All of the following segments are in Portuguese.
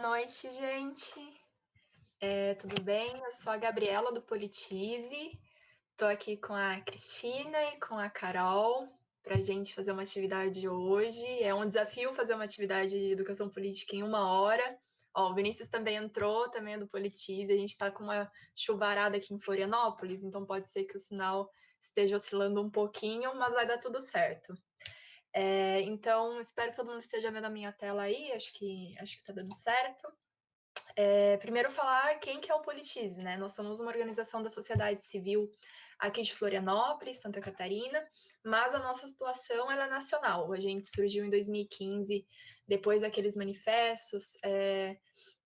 Noite, gente. É, tudo bem? Eu sou a Gabriela do Politize. Estou aqui com a Cristina e com a Carol para a gente fazer uma atividade hoje. É um desafio fazer uma atividade de educação política em uma hora. Ó, o Vinícius também entrou, também é do Politize. A gente está com uma chuvarada aqui em Florianópolis, então pode ser que o sinal esteja oscilando um pouquinho, mas vai dar tudo certo. É, então, espero que todo mundo esteja vendo a minha tela aí, acho que acho que está dando certo. É, primeiro falar quem que é o Politize, né? Nós somos uma organização da sociedade civil aqui de Florianópolis, Santa Catarina, mas a nossa situação é nacional. A gente surgiu em 2015, depois daqueles manifestos, é,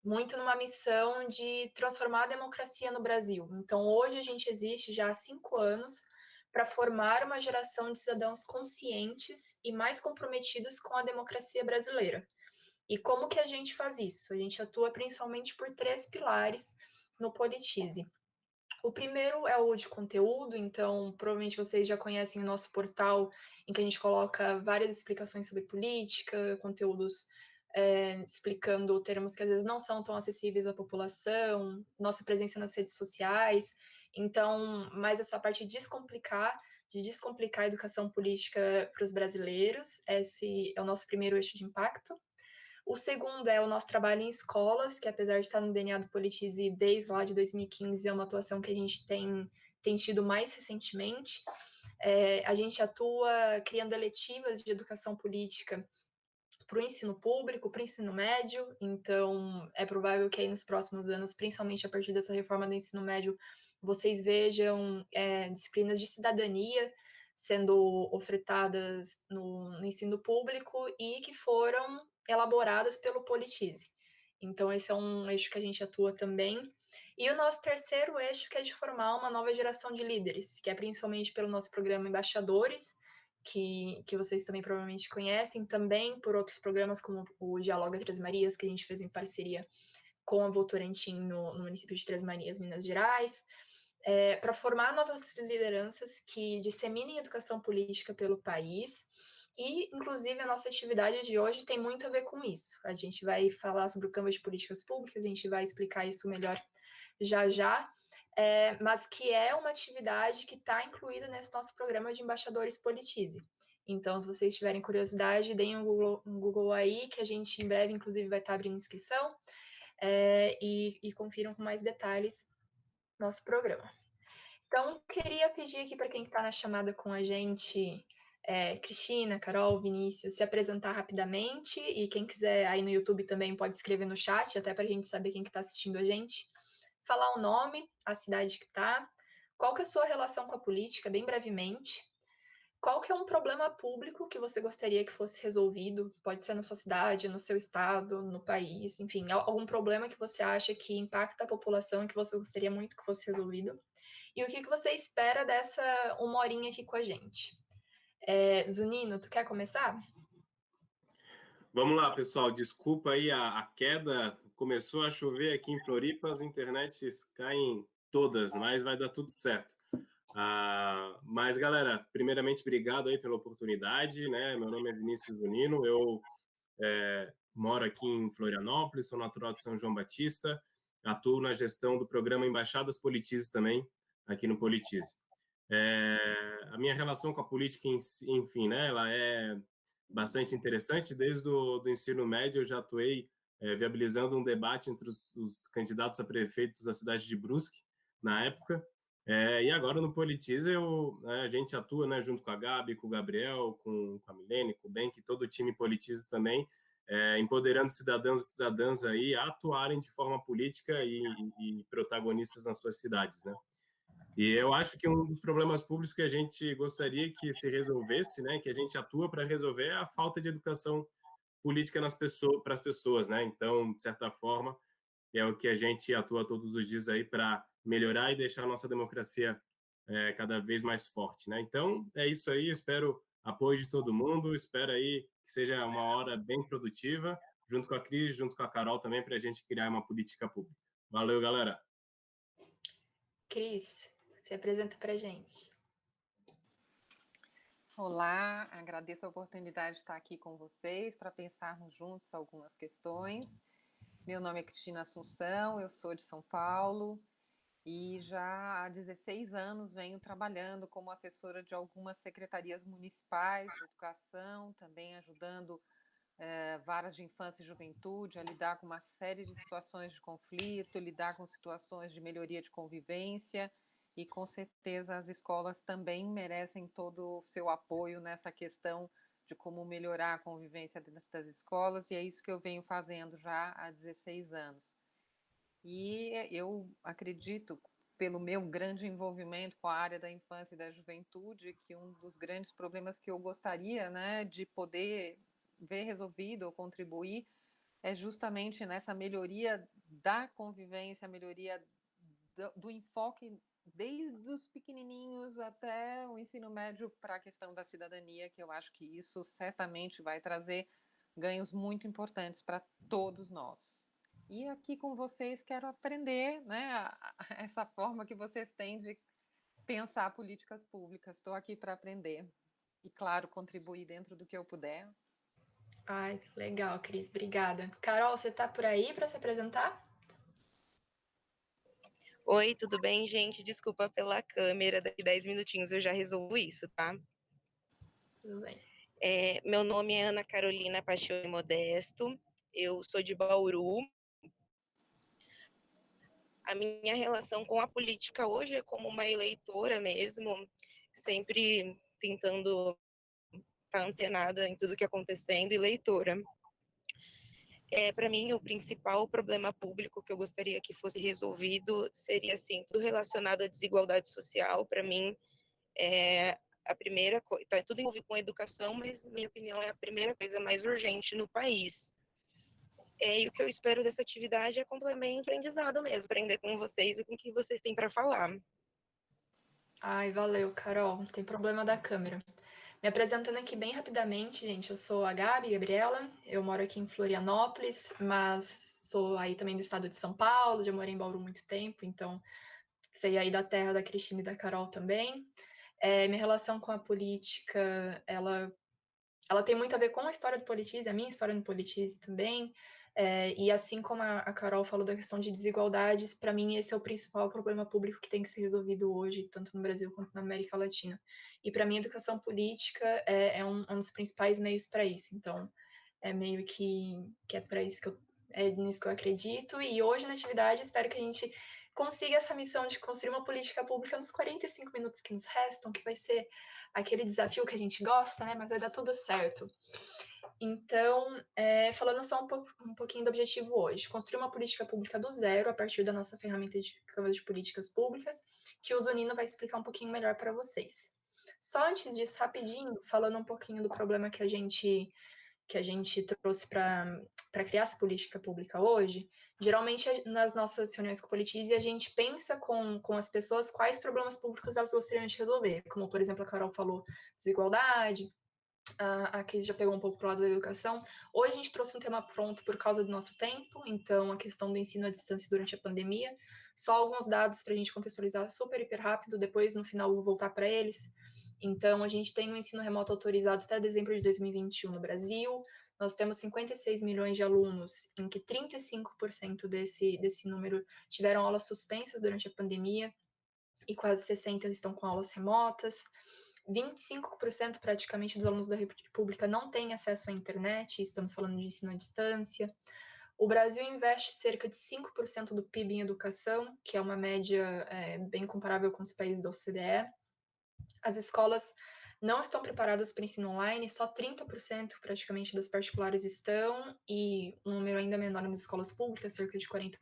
muito numa missão de transformar a democracia no Brasil. Então, hoje a gente existe já há cinco anos para formar uma geração de cidadãos conscientes e mais comprometidos com a democracia brasileira. E como que a gente faz isso? A gente atua principalmente por três pilares no Politize. O primeiro é o de conteúdo, então provavelmente vocês já conhecem o nosso portal, em que a gente coloca várias explicações sobre política, conteúdos é, explicando termos que às vezes não são tão acessíveis à população, nossa presença nas redes sociais, então, mais essa parte de descomplicar, de descomplicar a educação política para os brasileiros, esse é o nosso primeiro eixo de impacto. O segundo é o nosso trabalho em escolas, que apesar de estar no DNA do Politize desde lá de 2015, é uma atuação que a gente tem, tem tido mais recentemente. É, a gente atua criando eletivas de educação política para o ensino público, para o ensino médio, então é provável que aí nos próximos anos, principalmente a partir dessa reforma do ensino médio, vocês vejam é, disciplinas de cidadania sendo ofertadas no, no, ensino público e que foram elaboradas pelo Politize. Então, esse é um eixo que a gente atua também. E o nosso terceiro eixo, que é de formar uma nova geração de líderes, que é principalmente pelo nosso programa Embaixadores, que, que vocês também provavelmente conhecem, também por outros programas como o Dialoga Três Marias, que a gente fez em parceria com a Votorantim no, no município de Três Marias, Minas Gerais é, para formar novas lideranças que disseminem educação política pelo país. E, inclusive, a nossa atividade de hoje tem muito a ver com isso. A gente vai falar sobre o Canvas de Políticas Públicas, a gente vai explicar isso melhor já já, é, mas que é uma atividade que está incluída nesse nosso programa de embaixadores Politize. Então, se vocês tiverem curiosidade, deem um Google, um Google aí, que a gente em breve, inclusive, vai estar tá abrindo inscrição, é, e, e confiram com mais detalhes nosso programa. Então, queria pedir aqui para quem está na chamada com a gente, é, Cristina, Carol, Vinícius, se apresentar rapidamente e quem quiser aí no YouTube também pode escrever no chat, até para a gente saber quem está que tá assistindo a gente. Falar o nome, a cidade que está, qual que é a sua relação com a política, bem brevemente. Qual que é um problema público que você gostaria que fosse resolvido? Pode ser na sua cidade, no seu estado, no país, enfim, algum problema que você acha que impacta a população que você gostaria muito que fosse resolvido. E o que, que você espera dessa uma horinha aqui com a gente? É, Zunino, tu quer começar? Vamos lá, pessoal. Desculpa aí a, a queda. Começou a chover aqui em Floripa, as internets caem todas, mas vai dar tudo certo. Ah, mas, galera, primeiramente, obrigado aí pela oportunidade, né? Meu nome é Vinícius Zunino, eu é, moro aqui em Florianópolis, sou natural de São João Batista, atuo na gestão do programa Embaixadas Politizes também, aqui no Politize. É, a minha relação com a política, enfim, né, ela é bastante interessante. Desde o ensino médio eu já atuei é, viabilizando um debate entre os, os, candidatos a prefeitos da cidade de Brusque, na época, é, e agora no Politize eu, né, a gente atua né, junto com a Gabi, com o Gabriel, com, com a Milene, com o Ben, que todo o time Politize também, é, empoderando cidadãos e cidadãs aí a atuarem de forma política e, e, protagonistas nas suas cidades, né? E eu acho que um dos problemas públicos que a gente gostaria que se resolvesse, né, que a gente atua para resolver, é a falta de educação política nas pessoas, para as pessoas, né? Então, de certa forma, é o que a gente atua todos os dias aí para melhorar e deixar a nossa democracia é, cada vez mais forte, né? Então, é isso aí, espero apoio de todo mundo, espero aí que seja uma hora bem produtiva, junto com a Cris, junto com a Carol também, para a gente criar uma política pública. Valeu, galera! Cris, se apresenta para a gente. Olá, agradeço a oportunidade de estar aqui com vocês para pensarmos juntos algumas questões. Meu nome é Cristina Assunção, eu sou de São Paulo e já há 16 anos venho trabalhando como assessora de algumas secretarias municipais de educação, também ajudando é, varas de infância e juventude a lidar com uma série de situações de conflito, lidar com situações de melhoria de convivência e com certeza as escolas também merecem todo o seu apoio nessa questão de como melhorar a convivência dentro das escolas, e é isso que eu venho fazendo já há 16 anos. E eu acredito, pelo meu grande envolvimento com a área da infância e da juventude, que um dos grandes problemas que eu gostaria né, de poder ver resolvido ou contribuir é justamente nessa melhoria da convivência, melhoria do, do enfoque desde os pequenininhos até o ensino médio para a questão da cidadania, que eu acho que isso certamente vai trazer ganhos muito importantes para todos nós. E aqui com vocês quero aprender né, essa forma que vocês têm de pensar políticas públicas. Estou aqui para aprender e, claro, contribuir dentro do que eu puder. Ai, legal, Cris, obrigada. Carol, você está por aí para se apresentar? Oi, tudo bem, gente? Desculpa pela câmera, daqui 10 minutinhos eu já resolvo isso, tá? Tudo bem. É, meu nome é Ana Carolina Paixão Modesto, eu sou de Bauru. A minha relação com a política hoje é como uma eleitora mesmo, sempre tentando estar tá antenada em tudo que acontecendo e leitora. É, para mim, o principal problema público que eu gostaria que fosse resolvido seria, assim, tudo relacionado à desigualdade social. Para mim, é a primeira coisa, tá tudo envolvido com educação, mas, minha opinião, é a primeira coisa mais urgente no país. E o que eu espero dessa atividade é complemento aprendizado mesmo, aprender com vocês e com o que vocês têm para falar. Ai, valeu, Carol. Tem problema da câmera. Me apresentando aqui bem rapidamente, gente, eu sou a Gabi Gabriela, eu moro aqui em Florianópolis, mas sou aí também do estado de São Paulo, já morei em Bauru muito tempo, então sei aí da terra da Cristina e da Carol também. É, minha relação com a política, ela, ela tem muito a ver com a história do Politize, a minha história no Politize também, é, e assim como a, a, Carol falou da questão de desigualdades, para mim esse é o principal problema público que tem que ser resolvido hoje, tanto no Brasil quanto na América Latina. E para mim, a educação política é, é um, um, dos principais meios para isso. Então, é meio que, que é para isso que eu, é nisso que eu acredito. E hoje na atividade espero que a gente consiga essa missão de construir uma política pública nos 45 minutos que nos restam, que vai ser aquele desafio que a gente gosta, né? Mas vai dar tudo certo. Então, é, falando só um, pouco, um pouquinho do objetivo hoje, construir uma política pública do zero a partir da nossa ferramenta de Câmara de Políticas Públicas, que o Zunino vai explicar um pouquinho melhor para vocês. Só antes disso, rapidinho, falando um pouquinho do problema que a gente que a gente trouxe para criar essa política pública hoje, geralmente nas nossas reuniões com Politize, a gente pensa com, com as pessoas quais problemas públicos elas gostariam de resolver, como, por exemplo, a Carol falou, desigualdade, a Cris já pegou um pouco para o lado da educação. Hoje a gente trouxe um tema pronto por causa do nosso tempo, então a questão do ensino à distância durante a pandemia. Só alguns dados para a gente contextualizar super, hiper rápido, depois no final vou voltar para eles. Então, a gente tem um ensino remoto autorizado até dezembro de 2021 no Brasil. Nós temos 56 milhões de alunos, em que 35% desse, desse número tiveram aulas suspensas durante a pandemia, e quase 60% estão com aulas remotas. 25% praticamente dos alunos da República não têm acesso à internet, estamos falando de ensino à distância. O Brasil investe cerca de 5% do PIB em educação, que é uma média é, bem comparável com os países da OCDE. As escolas não estão preparadas para ensino online, só 30% praticamente das particulares estão, e um número ainda menor nas escolas públicas, cerca de 40%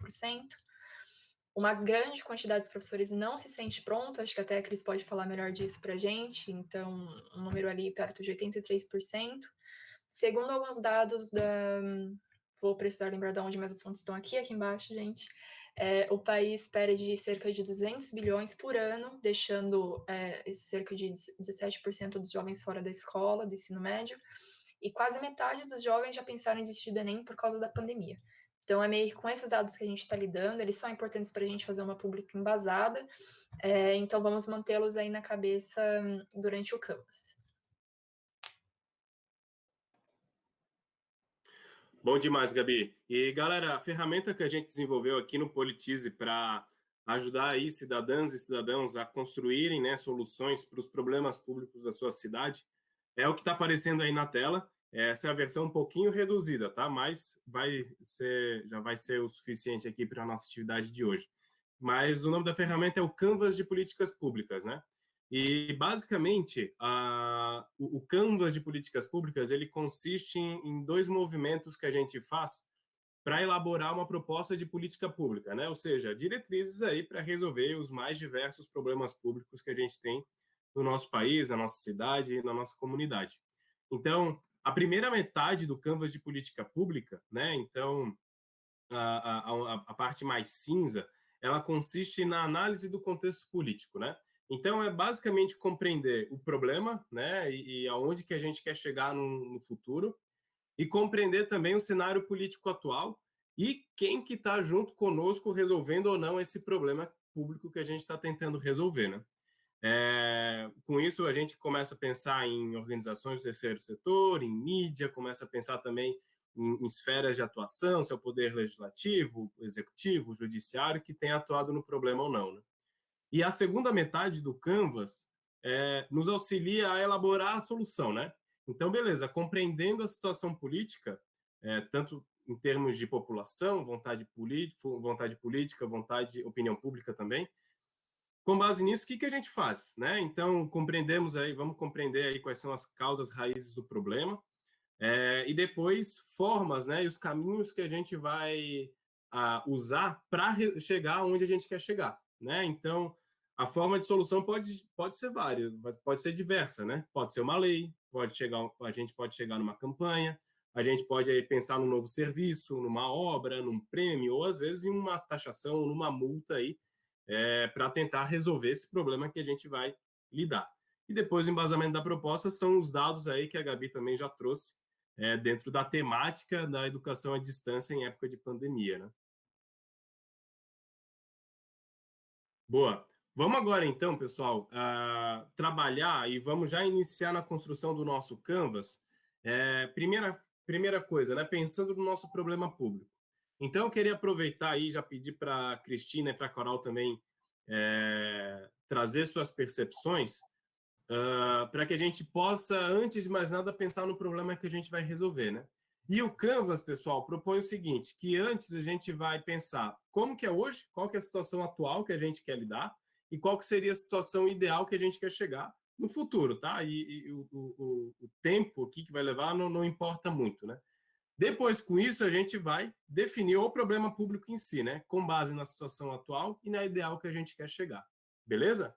uma grande quantidade de professores não se sente pronto, acho que até a Cris pode falar melhor disso para a gente, então um número ali perto de 83%. Segundo alguns dados da. Vou precisar lembrar de onde mais as fontes estão aqui, aqui embaixo, gente. É, o país perde cerca de 200 bilhões por ano, deixando é, cerca de 17% dos jovens fora da escola, do ensino médio, e quase metade dos jovens já pensaram em desistir do Enem por causa da pandemia. Então, é meio que com esses dados que a gente está lidando, eles são importantes para a gente fazer uma pública embasada, é, então vamos mantê-los aí na cabeça hum, durante o Canvas. Bom demais, Gabi. E, galera, a ferramenta que a gente desenvolveu aqui no Politize para ajudar aí cidadãs e cidadãos a construírem né, soluções para os problemas públicos da sua cidade é o que está aparecendo aí na tela. Essa é a versão um pouquinho reduzida, tá? Mas vai ser, já vai ser o suficiente aqui para a nossa atividade de hoje. Mas o nome da ferramenta é o Canvas de Políticas Públicas, né? E, basicamente, a, o, o, Canvas de Políticas Públicas ele consiste em, em dois movimentos que a gente faz para elaborar uma proposta de política pública, né? ou seja, diretrizes aí para resolver os mais diversos problemas públicos que a gente tem no nosso país, na nossa cidade e na nossa comunidade. Então, a primeira metade do Canvas de Política Pública, né? então, a, a, a parte mais cinza, ela consiste na análise do contexto político, né? Então, é basicamente compreender o problema, né, e, e aonde que a gente quer chegar no, no, futuro, e compreender também o cenário político atual e quem que está junto conosco resolvendo ou não esse problema público que a gente está tentando resolver, né? É, com isso, a gente começa a pensar em organizações do terceiro setor, em mídia, começa a pensar também em, em esferas de atuação, se é o poder legislativo, executivo, judiciário, que tem atuado no problema ou não, né? E a segunda metade do Canvas é, nos auxilia a elaborar a solução, né? Então, beleza, compreendendo a situação política, é, tanto em termos de população, vontade, vontade política, vontade, opinião pública também, com base nisso, o que, que a gente faz? Né? Então, compreendemos aí, vamos compreender aí quais são as causas raízes do problema, é, e depois formas né, e os caminhos que a gente vai a, usar para chegar onde a gente quer chegar. Né? Então, a forma de solução pode, pode ser várias, pode ser diversa, né? Pode ser uma lei, pode chegar, a gente pode chegar numa campanha, a gente pode aí, pensar num novo serviço, numa obra, num prêmio, ou às vezes em uma taxação, numa multa aí, é, para tentar resolver esse problema que a gente vai lidar. E depois o embasamento da proposta são os dados aí que a Gabi também já trouxe é, dentro da temática da educação à distância em época de pandemia, né? Boa. Vamos agora, então, pessoal, uh, trabalhar e vamos já iniciar na construção do nosso Canvas. É, primeira, primeira coisa, né, pensando no nosso problema público. Então, eu queria aproveitar aí, já pedir para a Cristina e para a Coral também é, trazer suas percepções, uh, para que a gente possa, antes de mais nada, pensar no problema que a gente vai resolver, né? E o Canvas, pessoal, propõe o seguinte, que antes a gente vai pensar como que é hoje, qual que é a situação atual que a gente quer lidar e qual que seria a situação ideal que a gente quer chegar no futuro, tá? E, e o, o, o, tempo aqui que vai levar não, não importa muito, né? Depois, com isso, a gente vai definir o problema público em si, né? Com base na situação atual e na ideal que a gente quer chegar. Beleza?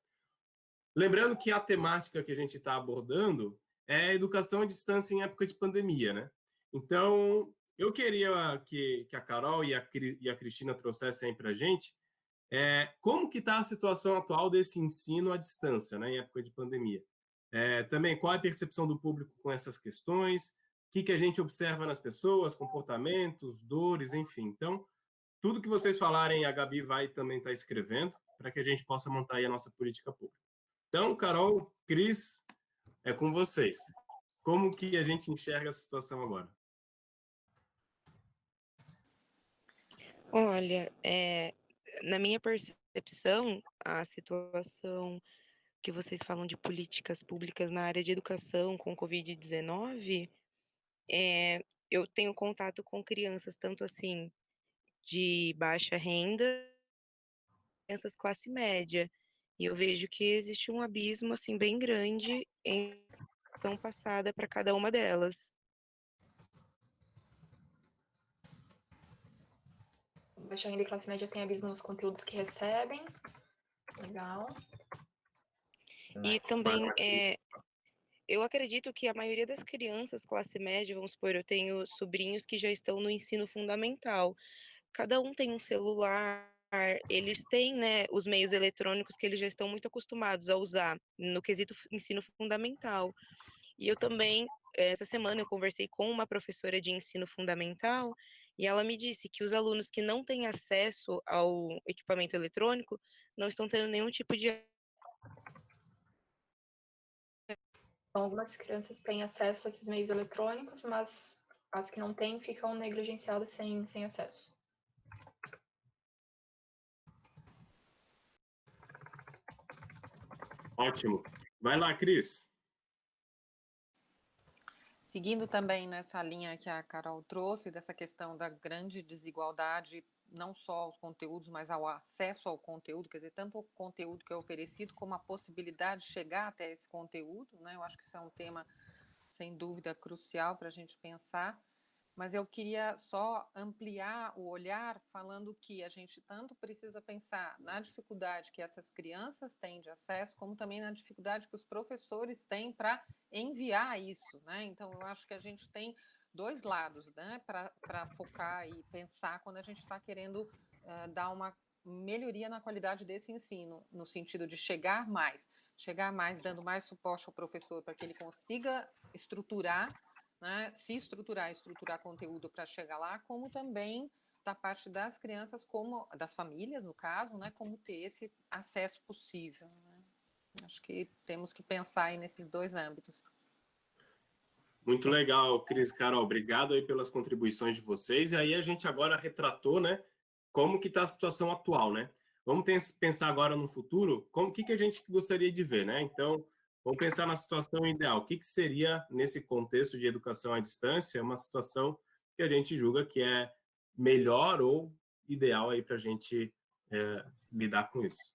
Lembrando que a temática que a gente está abordando é educação à distância em época de pandemia, né? Então, eu queria que, que a Carol e a, e a Cristina trouxessem para a gente é, como que está a situação atual desse ensino à distância, né, em época de pandemia. É, também, qual é a percepção do público com essas questões, que, que a gente observa nas pessoas, comportamentos, dores, enfim. Então, tudo que vocês falarem, a Gabi vai também estar tá escrevendo, para que a gente possa montar aí a nossa política pública. Então, Carol, Cris, é com vocês. Como que a gente enxerga essa situação agora? Olha, é, na minha percepção, a situação que vocês falam de políticas públicas na área de educação com Covid-19, é, eu tenho contato com crianças, tanto assim, de baixa renda, crianças classe média, e eu vejo que existe um abismo, assim, bem grande em ação passada para cada uma delas. baixa renda e classe média tem abismo nos conteúdos que recebem. Legal. E também, é, eu acredito que a maioria das crianças classe média, vamos supor, eu tenho sobrinhos que já estão no ensino fundamental. Cada um tem um celular, eles têm né, os meios eletrônicos que eles já estão muito acostumados a usar no quesito ensino fundamental. E eu também, essa semana, eu conversei com uma professora de ensino fundamental e ela me disse que os alunos que não têm acesso ao equipamento eletrônico não estão tendo nenhum tipo de. Então, algumas crianças têm acesso a esses meios eletrônicos, mas As que não têm ficam negligenciadas sem, sem acesso. Ótimo. Vai lá, Cris. Seguindo também nessa linha que a Carol trouxe, dessa questão da grande desigualdade, não só aos conteúdos, mas ao acesso ao conteúdo, quer dizer, tanto o conteúdo que é oferecido, como a possibilidade de chegar até esse conteúdo, né? Eu acho que isso é um tema, sem dúvida, crucial para a gente pensar mas eu queria só ampliar o olhar falando que a gente tanto precisa pensar na dificuldade que essas crianças têm de acesso, como também na dificuldade que os professores têm para enviar isso, né? Então eu acho que a gente tem dois lados, né, para focar e pensar quando a gente está querendo uh, dar uma melhoria na qualidade desse ensino, no sentido de chegar mais, chegar mais, dando mais suporte ao professor para que ele consiga estruturar né, se estruturar, estruturar conteúdo para chegar lá, como também da parte das crianças, como das famílias, no caso, né, como ter esse acesso possível. Né? Acho que temos que pensar nesses dois âmbitos. Muito legal, Cris, Carol, obrigado aí pelas contribuições de vocês. E aí a gente agora retratou, né, como que está a situação atual, né? Vamos pensar agora no futuro, como que, que a gente gostaria de ver, né? Então, Vamos pensar na situação ideal. O que, que seria, nesse contexto de educação à distância, uma situação que a gente julga que é melhor ou ideal aí para a gente é, lidar com isso?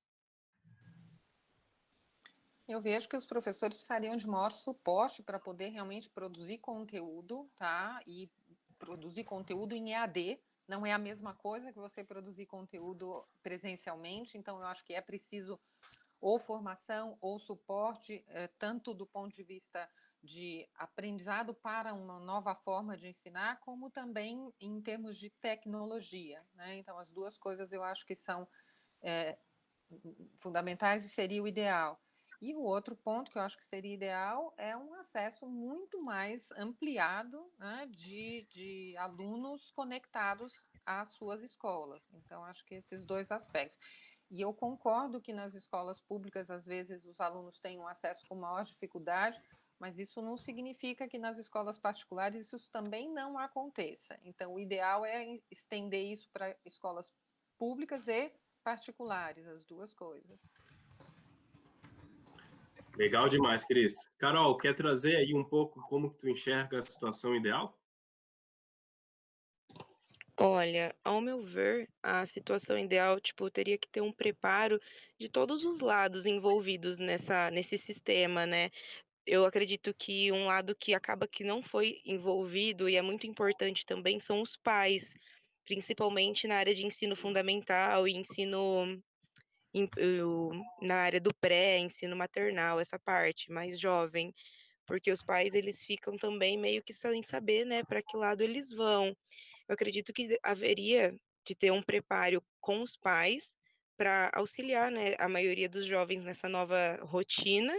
Eu vejo que os professores precisariam de maior suporte para poder realmente produzir conteúdo, tá? E produzir conteúdo em EAD. Não é a mesma coisa que você produzir conteúdo presencialmente, então eu acho que é preciso ou formação ou suporte, eh, tanto do ponto de vista de aprendizado para uma nova forma de ensinar, como também em termos de tecnologia. Né? Então, as duas coisas eu acho que são é, fundamentais e seria o ideal. E o outro ponto que eu acho que seria ideal é um acesso muito mais ampliado né, de, de alunos conectados às suas escolas. Então, acho que esses dois aspectos. E eu concordo que nas escolas públicas, às vezes, os alunos têm um acesso com maior dificuldade, mas isso não significa que nas escolas particulares isso também não aconteça. Então, o ideal é estender isso para escolas públicas e particulares, as duas coisas. Legal demais, Cris. Carol, quer trazer aí um pouco como que tu enxerga a situação ideal? Olha, ao meu ver, a situação ideal, tipo, teria que ter um preparo de todos os lados envolvidos nessa nesse sistema, né. Eu acredito que um lado que acaba que não foi envolvido e é muito importante também são os pais, principalmente na área de ensino fundamental e ensino em na área do pré, ensino maternal, essa parte mais jovem, porque os pais eles ficam também meio que sem saber, né, para que lado eles vão. Eu acredito que haveria de ter um preparo com os pais para auxiliar, né, a maioria dos jovens nessa nova rotina,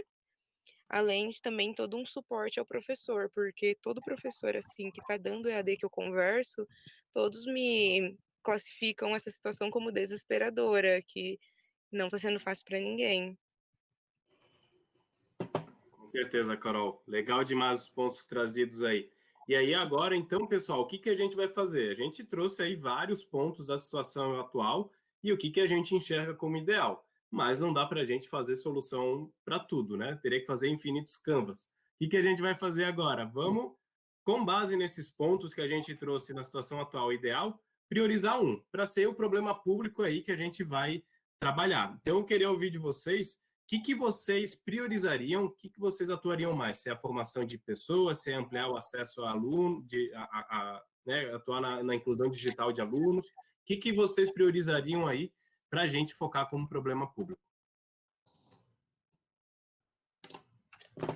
além de também todo um suporte ao professor, porque todo professor assim que está dando EAD que eu converso, todos me classificam essa situação como desesperadora, que não está sendo fácil para ninguém. Com certeza, Carol. Legal demais os pontos trazidos aí. E aí agora, então, pessoal, o que, que a gente vai fazer? A gente trouxe aí vários pontos da situação atual e o que, que a gente enxerga como ideal. Mas não dá para a gente fazer solução para tudo, né? Teria que fazer infinitos canvas. O que, que a gente vai fazer agora? Vamos, com base nesses pontos que a gente trouxe na situação atual ideal, priorizar um, para ser o problema público aí que a gente vai trabalhar. Então, eu queria ouvir de vocês que, que vocês priorizariam, o que, que vocês atuariam mais? Se é a formação de pessoas, se é ampliar o acesso a aluno, de, a, a, a né, atuar na, na, inclusão digital de alunos, o que, que vocês priorizariam aí para a gente focar como problema público?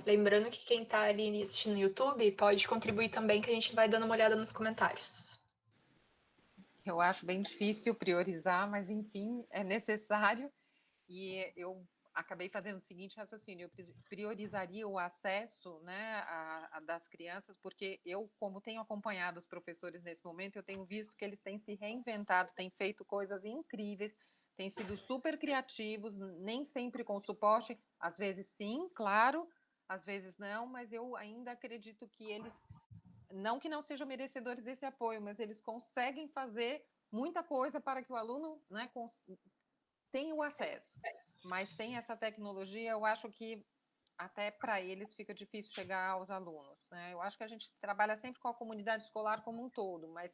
Lembrando que quem está ali assistindo no YouTube pode contribuir também, que a gente vai dando uma olhada nos comentários. Eu acho bem difícil priorizar, mas enfim, é necessário. E eu acabei fazendo o seguinte raciocínio: eu priorizaria o acesso né, a, a das crianças, porque eu, como tenho acompanhado os professores nesse momento, eu tenho visto que eles têm se reinventado, têm feito coisas incríveis, têm sido super criativos, nem sempre com suporte, às vezes sim, claro, às vezes não, mas eu ainda acredito que eles não que não sejam merecedores desse apoio, mas eles conseguem fazer muita coisa para que o aluno né, tenha o acesso. Mas sem essa tecnologia, eu acho que até para eles fica difícil chegar aos alunos. Né? Eu acho que a gente trabalha sempre com a comunidade escolar como um todo, mas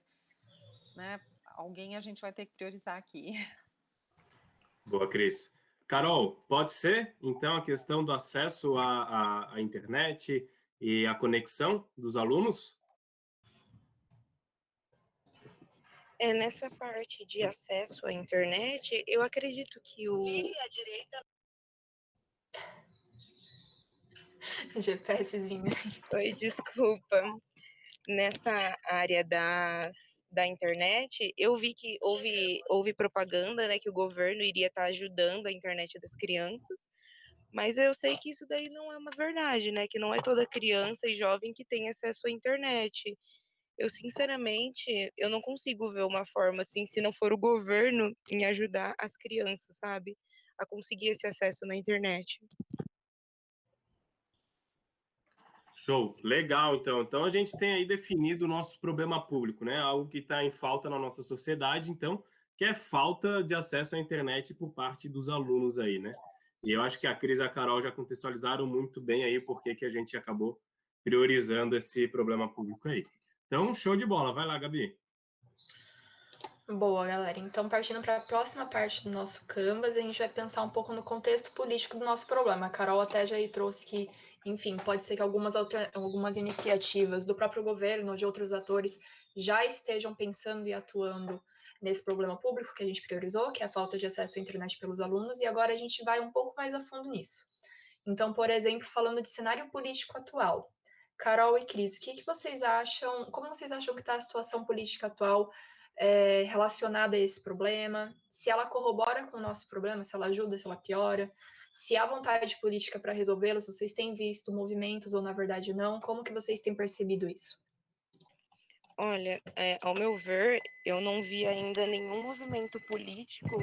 né, alguém a gente vai ter que priorizar aqui. Boa, Cris. Carol, pode ser, então, a questão do acesso à, à, à internet e a conexão dos alunos? É, nessa parte de acesso à internet, eu acredito que o. a direita. GPSzinho. Oi, desculpa. Nessa área das, da internet, eu vi que houve, houve propaganda, né, que o governo iria estar ajudando a internet das crianças, mas eu sei que isso daí não é uma verdade, né, que não é toda criança e jovem que tem acesso à internet eu sinceramente, eu não consigo ver uma forma assim, se não for o governo em ajudar as crianças, sabe, a conseguir esse acesso na internet. Show, legal então. Então a gente tem aí definido o nosso problema público, né? Algo que está em falta na nossa sociedade, então, que é falta de acesso à internet por parte dos alunos aí, né? E eu acho que a Cris e a Carol já contextualizaram muito bem aí porque que a gente acabou priorizando esse problema público aí. Então, show de bola. Vai lá, Gabi. Boa, galera. Então, partindo para a próxima parte do nosso Canvas, a gente vai pensar um pouco no contexto político do nosso problema. A Carol até já trouxe que, enfim, pode ser que algumas, algumas iniciativas do próprio governo ou de outros atores já estejam pensando e atuando nesse problema público que a gente priorizou, que é a falta de acesso à internet pelos alunos, e agora a gente vai um pouco mais a fundo nisso. Então, por exemplo, falando de cenário político atual, Carol e Cris, o que, que vocês acham? Como vocês acham que está a situação política atual é, relacionada a esse problema? Se ela corrobora com o nosso problema, se ela ajuda, se ela piora? Se há vontade política para resolvê-lo, se vocês têm visto movimentos ou na verdade não? Como que vocês têm percebido isso? Olha, é, ao meu ver, eu não vi ainda nenhum movimento político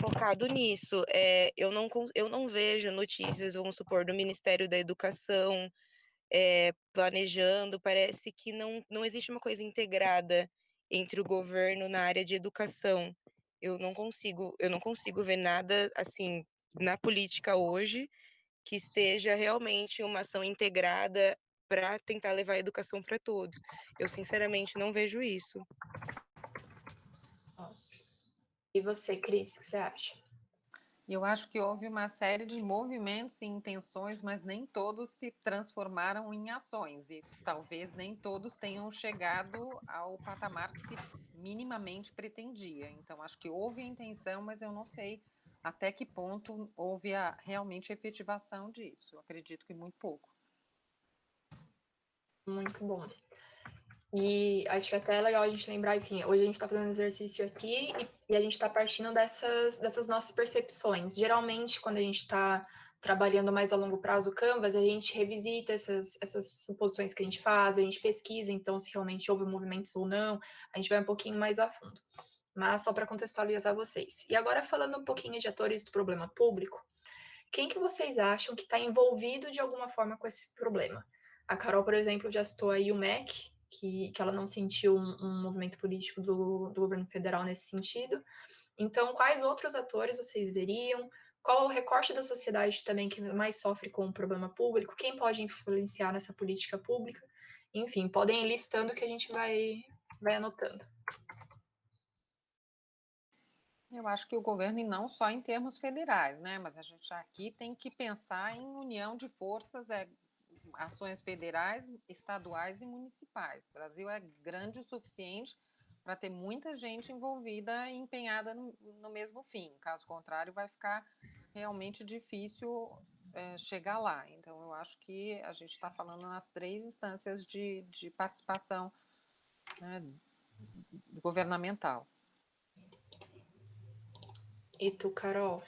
focado nisso. É, eu, não, eu não vejo notícias, vamos supor, do Ministério da Educação, é, planejando, parece que não, não existe uma coisa integrada entre o governo na área de educação. Eu não consigo, eu não consigo ver nada assim na política hoje que esteja realmente uma ação integrada para tentar levar a educação para todos. Eu sinceramente não vejo isso. E você, Cris, o que você acha? Eu acho que houve uma série de movimentos e intenções, mas nem todos se transformaram em ações, e talvez nem todos tenham chegado ao patamar que se minimamente pretendia. Então, acho que houve intenção, mas eu não sei até que ponto houve a, realmente efetivação disso. Eu acredito que muito pouco. Muito bom. E acho que até é legal a gente lembrar, enfim, hoje a gente está fazendo exercício aqui e, e a gente está partindo dessas, dessas nossas percepções. Geralmente, quando a gente está trabalhando mais a longo prazo o Canvas, a gente revisita essas, essas suposições que a gente faz, a gente pesquisa, então, se realmente houve movimentos ou não, a gente vai um pouquinho mais a fundo. Mas só para contextualizar vocês. E agora, falando um pouquinho de atores do problema público, quem que vocês acham que está envolvido de alguma forma com esse problema? A Carol, por exemplo, já citou aí o MEC, que, que ela não sentiu um, um movimento político do, do governo federal nesse sentido. Então, quais outros atores vocês veriam? Qual o recorte da sociedade também que mais sofre com o problema público? Quem pode influenciar nessa política pública? Enfim, podem ir listando que a gente vai, vai anotando. Eu acho que o governo, e não só em termos federais, né? Mas a gente aqui tem que pensar em união de forças, é ações federais, estaduais e municipais. O Brasil é grande o suficiente para ter muita gente envolvida e empenhada no, no, mesmo fim. Caso contrário, vai ficar realmente difícil é, chegar lá. Então, eu acho que a gente está falando nas três instâncias de, de participação né, governamental. E tu, Carol?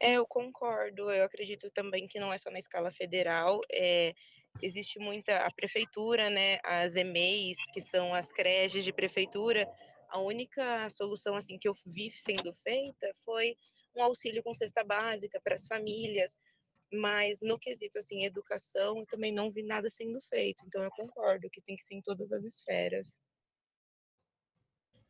É, eu concordo. Eu acredito também que não é só na escala federal. É, existe muita a prefeitura, né? As EMEIs, que são as creches de prefeitura. A única solução assim que eu vi sendo feita foi um auxílio com cesta básica para as famílias. mas no quesito assim educação, eu também não vi nada sendo feito. Então eu concordo que tem que ser em todas as esferas.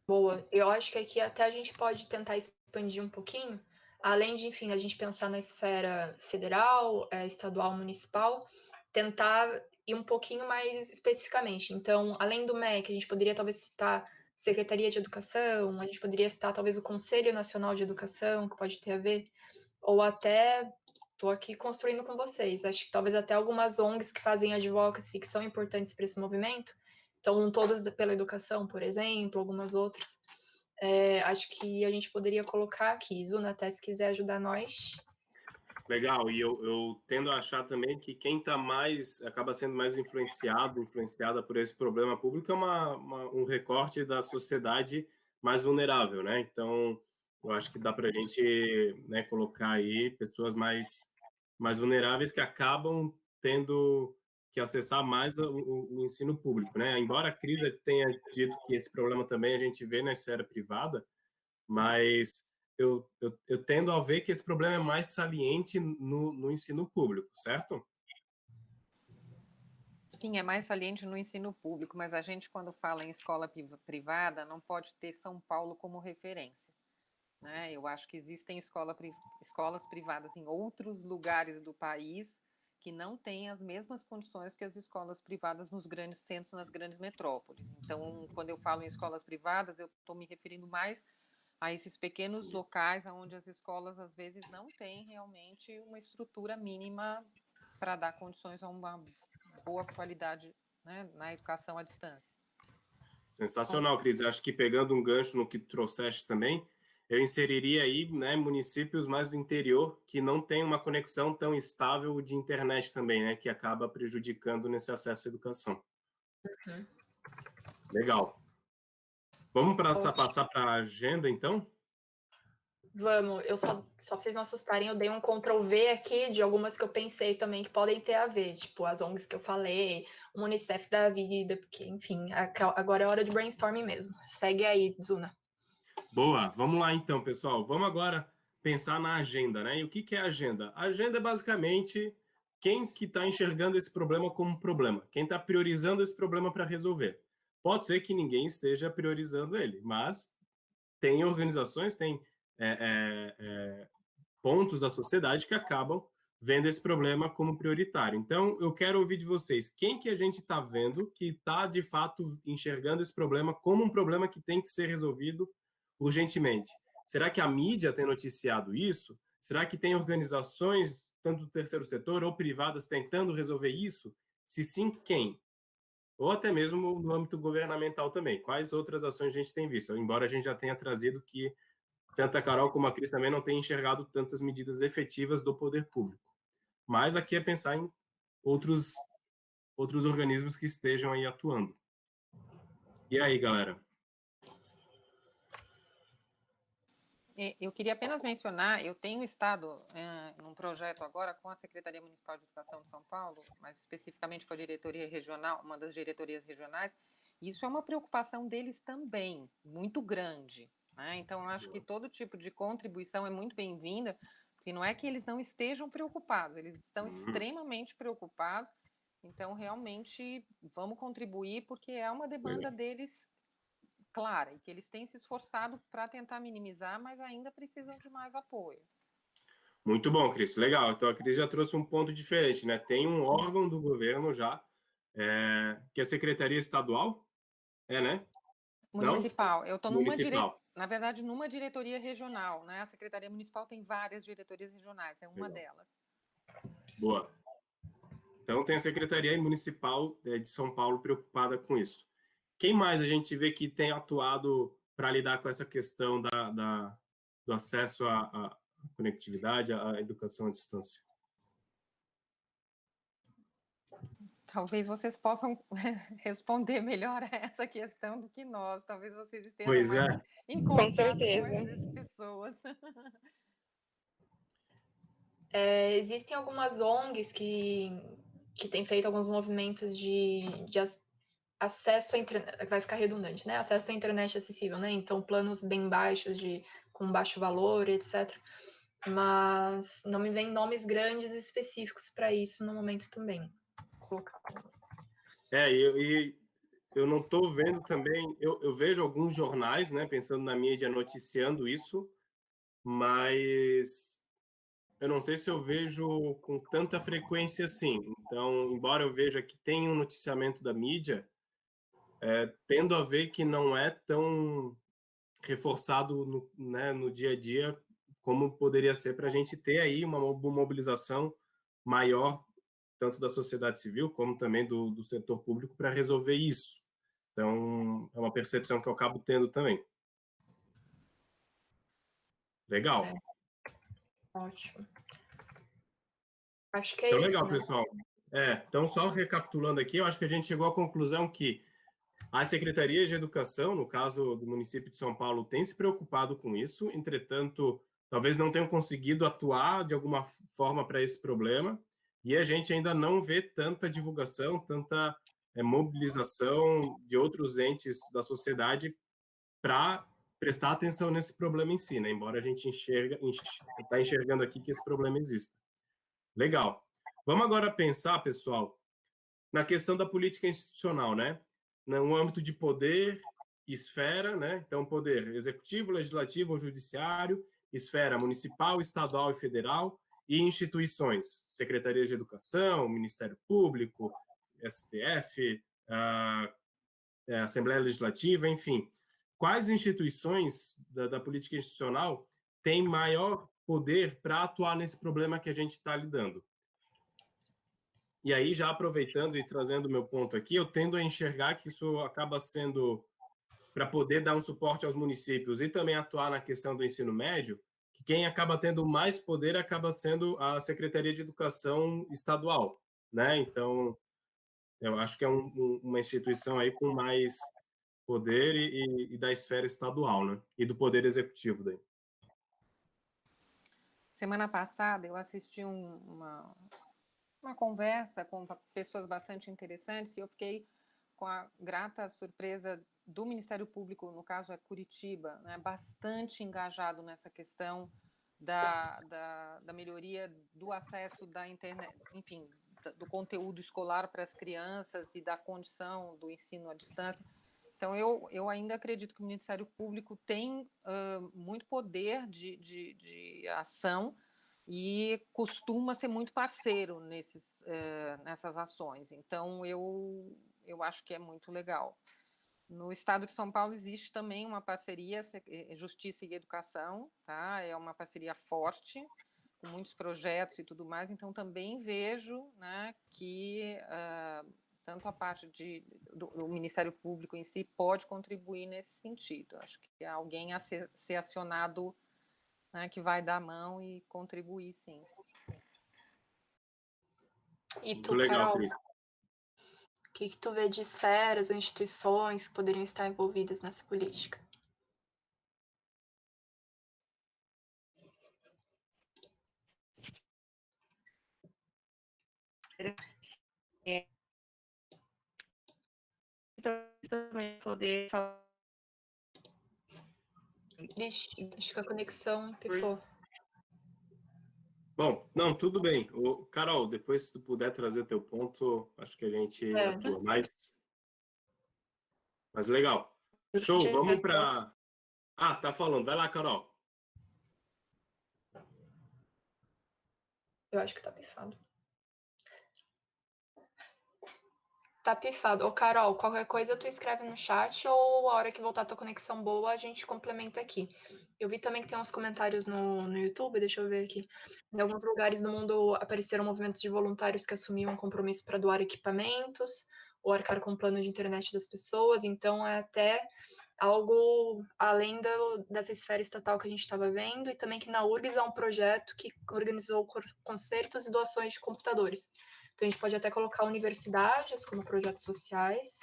Boa. Eu acho que aqui até a gente pode tentar expandir um pouquinho, além de, enfim, a gente pensar na esfera federal, é, estadual, municipal, tentar ir um pouquinho mais especificamente. Então, além do MEC, a gente poderia talvez citar Secretaria de Educação, a gente poderia citar talvez o Conselho Nacional de Educação, que pode ter a ver, ou até estou aqui construindo com vocês. Acho que talvez até algumas ONGs que fazem advocacy, que são importantes para esse movimento, então todas pela educação, por exemplo, algumas outras. É, acho que a gente poderia colocar aqui, Zuna, até se quiser ajudar nós. Legal, e eu, eu tendo a achar também que quem está mais, acaba sendo mais influenciado, influenciada por esse problema público é uma, uma, um recorte da sociedade mais vulnerável, né? Então, eu acho que dá para a gente né, colocar aí pessoas mais, mais vulneráveis que acabam tendo que acessar mais o, o, ensino público, né? Embora a crise tenha dito que esse problema também a gente vê na esfera privada, mas eu, eu, eu, tendo a ver que esse problema é mais saliente no, no ensino público, certo? Sim, é mais saliente no ensino público, mas a gente, quando fala em escola privada, não pode ter São Paulo como referência. Né? Eu acho que existem escola, escolas privadas em outros lugares do país que não têm as mesmas condições que as escolas privadas nos grandes centros, nas grandes metrópoles. Então, quando eu falo em escolas privadas, eu estou me referindo mais a esses pequenos locais onde as escolas às vezes não têm realmente uma estrutura mínima para dar condições a uma boa qualidade né, na educação à distância. Sensacional, Cris. Acho que pegando um gancho no que trouxeste também, eu inseriria aí né, municípios mais do interior que não têm uma conexão tão estável de internet também, né, que acaba prejudicando nesse acesso à educação. Uhum. Legal. Vamos passar, passar para a agenda, então? Vamos, eu só, só para vocês não assustarem, eu dei um Ctrl V aqui de algumas que eu pensei também que podem ter a ver, tipo as ONGs que eu falei, o Unicef da vida, porque, enfim, agora é hora de brainstorming mesmo. Segue aí, Zuna. Boa, vamos lá então, pessoal. Vamos agora pensar na agenda, né? E o que, que é agenda? A agenda é basicamente quem que está enxergando esse problema como problema, quem está priorizando esse problema para resolver. Pode ser que ninguém esteja priorizando ele, mas tem organizações, tem é, é, é, pontos da sociedade que acabam vendo esse problema como prioritário. Então, eu quero ouvir de vocês, quem que a gente está vendo que está, de fato, enxergando esse problema como um problema que tem que ser resolvido urgentemente? Será que a mídia tem noticiado isso? Será que tem organizações, tanto do terceiro setor ou privadas, tentando resolver isso? Se sim, quem? Ou até mesmo no âmbito governamental também. Quais outras ações a gente tem visto? Embora a gente já tenha trazido que tanto a Carol como a Cris também não têm enxergado tantas medidas efetivas do poder público. Mas aqui é pensar em outros, outros organismos que estejam aí atuando. E aí, galera? Eu queria apenas mencionar, eu tenho estado é, num projeto agora com a Secretaria Municipal de Educação de São Paulo, mais especificamente com a diretoria regional, uma das diretorias regionais, e isso é uma preocupação deles também, muito grande. Né? Então, eu acho que todo tipo de contribuição é muito bem-vinda, porque não é que eles não estejam preocupados, eles estão uhum. extremamente preocupados. Então, realmente, vamos contribuir, porque é uma demanda deles clara e que eles têm se esforçado para tentar minimizar, mas ainda precisam de mais apoio. Muito bom, Cris. Legal. Então, a Cris já trouxe um ponto diferente, né? Tem um órgão do governo já, é, que é a Secretaria Estadual, é, né? Municipal. Não? Eu estou numa direita na verdade, numa diretoria regional, né? A Secretaria Municipal tem várias diretorias regionais, é uma Legal. delas. Boa. Então, tem a Secretaria Municipal é, de São Paulo preocupada com isso. Quem mais a gente vê que tem atuado para lidar com essa questão da, da do acesso à, à conectividade, à educação à distância? Talvez vocês possam responder melhor a essa questão do que nós. Talvez vocês estejam pois mais é. com certeza. pessoas. É, existem algumas ONGs que, que têm feito alguns movimentos de, de acesso à internet, vai ficar redundante, né? Acesso à internet acessível, né? Então, planos bem baixos, de, com baixo valor, etc. mas não me vem nomes grandes específicos para isso no momento também. Vou colocar. É, e, eu não estou vendo também, eu, eu, vejo alguns jornais, né, pensando na mídia, noticiando isso, mas eu não sei se eu vejo com tanta frequência assim. Então, embora eu veja que tem um noticiamento da mídia, é, tendo a ver que não é tão reforçado no, né, no dia a dia como poderia ser para a gente ter aí uma mobilização maior, tanto da sociedade civil como também do, do setor público, para resolver isso. Então, é uma percepção que eu acabo tendo também. Legal. É. Ótimo. Acho que é então, isso. Legal, né? pessoal. É, então, só recapitulando aqui, eu acho que a gente chegou à conclusão que as secretarias de educação, no caso do município de São Paulo, têm se preocupado com isso, entretanto, talvez não tenham conseguido atuar de alguma forma para esse problema, e a gente ainda não vê tanta divulgação, tanta é, mobilização de outros entes da sociedade para prestar atenção nesse problema em si, né? embora a gente enxerga está enxergando aqui que esse problema existe. Legal. Vamos agora pensar, pessoal, na questão da política institucional, né? No âmbito de poder, esfera, né? Então, poder executivo, legislativo ou judiciário, esfera municipal, estadual e federal, e instituições, secretarias de educação, Ministério Público, STF, a, é, Assembleia Legislativa, enfim. Quais instituições da, da política institucional têm maior poder para atuar nesse problema que a gente está lidando? E aí, já aproveitando e trazendo o meu ponto aqui, eu tendo a enxergar que isso acaba sendo para poder dar um suporte aos municípios e também atuar na questão do ensino médio, que quem acaba tendo mais poder acaba sendo a Secretaria de Educação Estadual, né? Então, eu acho que é um, uma instituição aí com mais poder e, e, da esfera estadual, né? E do poder executivo daí. Semana passada eu assisti um, uma, uma conversa com pessoas bastante interessantes e eu fiquei com a grata surpresa do Ministério Público, no caso é Curitiba, né, bastante engajado nessa questão da, da, da melhoria do acesso da internet, enfim, do conteúdo escolar para as crianças e da condição do ensino à distância. Então, eu, eu ainda acredito que o Ministério Público tem uh, muito poder de, de, de, ação e costuma ser muito parceiro nesses, uh, nessas ações. Então, eu, eu acho que é muito legal. No estado de São Paulo existe também uma parceria eh, Justiça e Educação, tá? É uma parceria forte com muitos projetos e tudo mais, então também vejo né, que uh, tanto a parte de, do, do, Ministério Público em si pode contribuir nesse sentido. Acho que alguém a ser, ser acionado né, que vai dar a mão e contribuir, sim. E tu, legal, Carol, o que, que tu vê de esferas ou instituições que poderiam estar envolvidas nessa política? É. também poder falar. Vixe, acho que a conexão pifou. Bom, não, tudo bem. O, Carol, depois se tu puder trazer teu ponto, acho que a gente é. atua mais. Mas legal. Show, vamos para... Ah, tá falando. Vai lá, Carol. Eu acho que tá pifado. Tá pifado. Ô, Carol, qualquer coisa tu escreve no chat ou a hora que voltar a tua conexão boa, a gente complementa aqui. Eu vi também que tem uns comentários no, no YouTube, deixa eu ver aqui. Em alguns lugares do mundo apareceram movimentos de voluntários que assumiam um compromisso para doar equipamentos ou arcar com o plano de internet das pessoas, então é até algo além do, dessa esfera estatal que a gente estava vendo, e também que na URGS há um projeto que organizou concertos e doações de computadores. Então a gente pode até colocar universidades como projetos sociais